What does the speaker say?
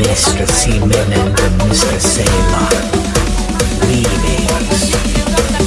Mr. Seaman and Mr. Sailor. Readings.